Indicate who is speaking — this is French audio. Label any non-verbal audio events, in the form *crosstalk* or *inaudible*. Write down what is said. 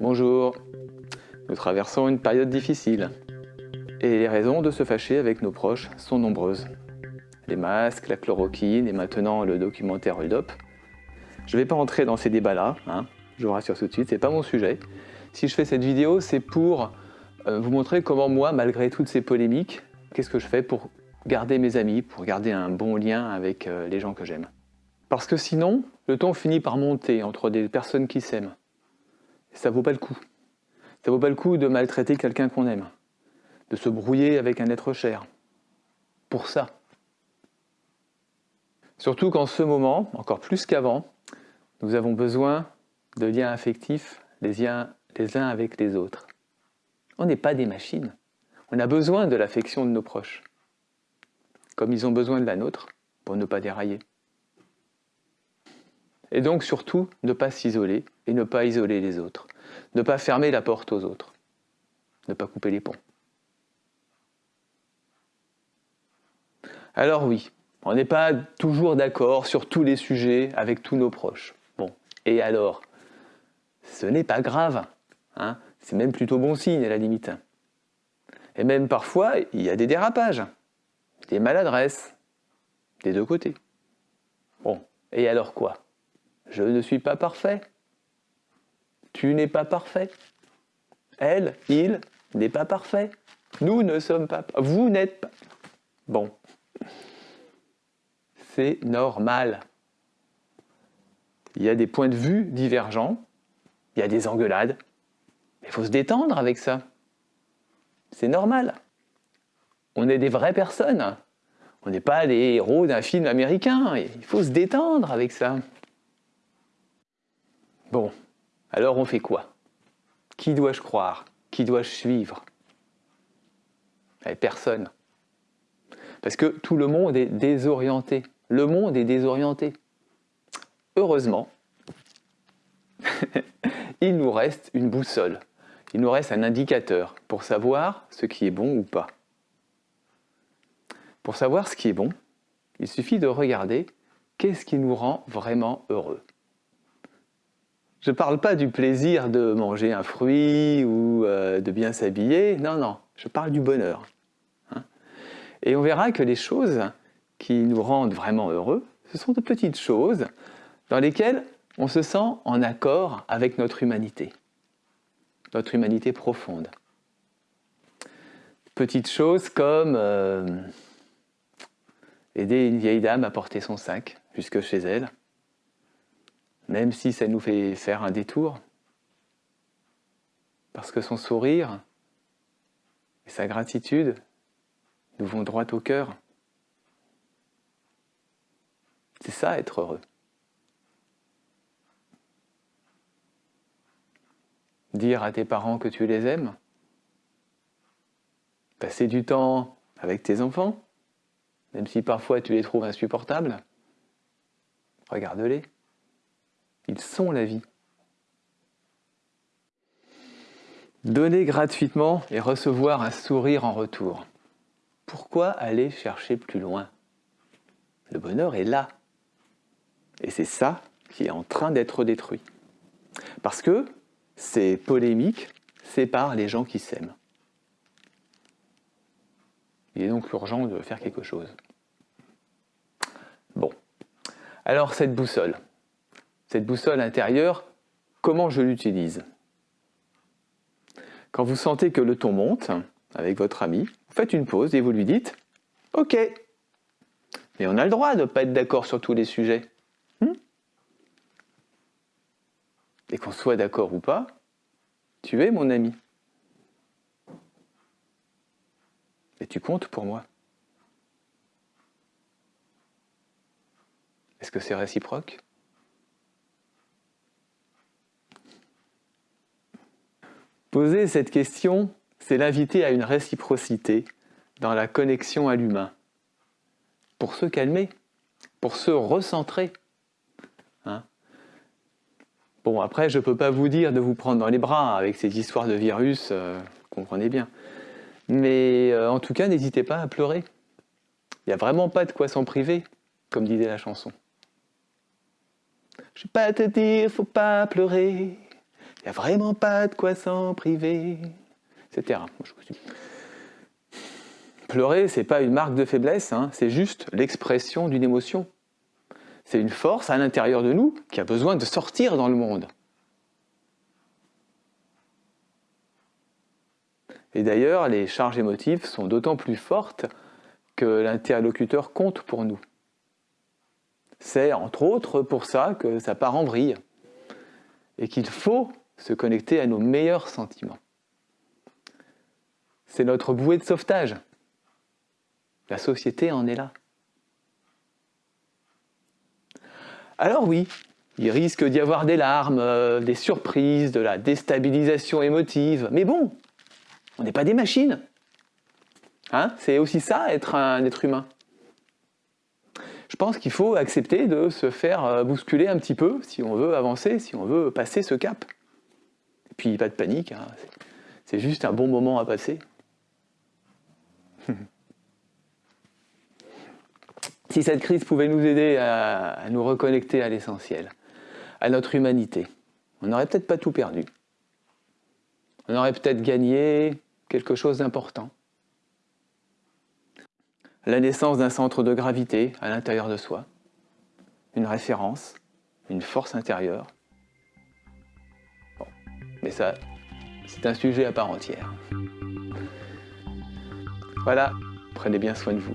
Speaker 1: Bonjour. Nous traversons une période difficile. Et les raisons de se fâcher avec nos proches sont nombreuses. Les masques, la chloroquine et maintenant le documentaire Hold Je ne vais pas entrer dans ces débats-là, hein, je vous rassure tout de suite, c'est pas mon sujet. Si je fais cette vidéo, c'est pour euh, vous montrer comment moi, malgré toutes ces polémiques, qu'est-ce que je fais pour garder mes amis, pour garder un bon lien avec euh, les gens que j'aime. Parce que sinon, le ton finit par monter entre des personnes qui s'aiment. Ça vaut pas le coup. Ça vaut pas le coup de maltraiter quelqu'un qu'on aime, de se brouiller avec un être cher. Pour ça. Surtout qu'en ce moment, encore plus qu'avant, nous avons besoin de liens affectifs les les uns avec les autres. On n'est pas des machines. On a besoin de l'affection de nos proches, comme ils ont besoin de la nôtre pour ne pas dérailler. Et donc surtout, ne pas s'isoler et ne pas isoler les autres. Ne pas fermer la porte aux autres. Ne pas couper les ponts. Alors oui, on n'est pas toujours d'accord sur tous les sujets avec tous nos proches. Bon, et alors Ce n'est pas grave. Hein C'est même plutôt bon signe à la limite. Et même parfois, il y a des dérapages, des maladresses, des deux côtés. Bon, et alors quoi? Je ne suis pas parfait. Tu n'es pas parfait. Elle, il n'est pas parfait. Nous ne sommes pas... Vous n'êtes pas... Bon. C'est normal. Il y a des points de vue divergents. Il y a des engueulades. Il faut se détendre avec ça. C'est normal. On est des vraies personnes. On n'est pas les héros d'un film américain. Il faut se détendre avec ça. Bon, alors on fait quoi? Qui dois-je croire? Qui dois-je suivre? Eh, Personne. Parce que tout le monde est désorienté. Le monde est désorienté. Heureusement, *laughs* il nous reste une boussole. Il nous reste un indicateur pour savoir ce qui est bon ou pas. Pour savoir ce qui est bon, il suffit de regarder qu'est-ce qui nous rend vraiment heureux. Je ne parle pas du plaisir de manger un fruit ou euh, de bien s'habiller, non, non, je parle du bonheur. Hein. Et on verra que les choses qui nous rendent vraiment heureux, ce sont de petites choses dans lesquelles on se sent en accord avec notre humanité, notre humanité profonde. Petites choses comme euh, aider une vieille dame à porter son sac jusque chez elle, même si ça nous fait faire un détour, parce que son sourire et sa gratitude nous vont droit au cœur. C'est ça être heureux. Dire à tes parents que tu les aimes, passer du temps avec tes enfants, même si parfois tu les trouves insupportables, regarde-les. Ils sont la vie. Donner gratuitement et recevoir un sourire en retour. Pourquoi aller chercher plus loin? Le bonheur est là. Et c'est ça qui est en train d'être détruit. Parce que ces polémiques séparent les gens qui s'aiment. Il est donc urgent de faire quelque chose. Bon. Alors cette boussole, cette boussole intérieure, comment je l'utilise? Quand vous sentez que le ton monte avec votre ami, vous faites une pause et vous lui dites « Ok, mais on a le droit de ne pas être d'accord sur tous les sujets. Hmm? Et qu'on soit d'accord ou pas, tu es mon ami. Et tu comptes pour moi. Est-ce que c'est réciproque? Poser cette question, c'est l'inviter à une réciprocité dans la connexion à l'humain. Pour se calmer, pour se recentrer. Hein bon, après, je ne peux pas vous dire de vous prendre dans les bras avec ces histoires de virus, euh, comprenez bien. Mais euh, en tout cas, n'hésitez pas à pleurer. Il n'y a vraiment pas de quoi s'en priver, comme disait la chanson. Je vais pas te dire, faut pas pleurer. Il n'y a vraiment pas de quoi s'en priver, etc. Pleurer, c'est pas une marque de faiblesse, hein, c'est juste l'expression d'une émotion. C'est une force à l'intérieur de nous qui a besoin de sortir dans le monde. Et d'ailleurs, les charges émotives sont d'autant plus fortes que l'interlocuteur compte pour nous. C'est entre autres pour ça que ça part en vrille et qu'il faut se connecter à nos meilleurs sentiments. C'est notre bouée de sauvetage. La société en est là. Alors oui, il risque d'y avoir des larmes, euh, des surprises, de la déstabilisation émotive, mais bon, on n'est pas des machines. Hein C'est aussi ça, être un être humain. Je pense qu'il faut accepter de se faire euh, bousculer un petit peu si on veut avancer, si on veut passer ce cap. Puis pas de panique, hein. c'est juste un bon moment à passer. *laughs* si cette crise pouvait nous aider à nous reconnecter à l'essentiel, à notre humanité, on n'aurait peut-être pas tout perdu. On aurait peut-être gagné quelque chose d'important. La naissance d'un centre de gravité à l'intérieur de soi, une référence, une force intérieure. Mais ça, c'est un sujet à part entière. Voilà, prenez bien soin de vous.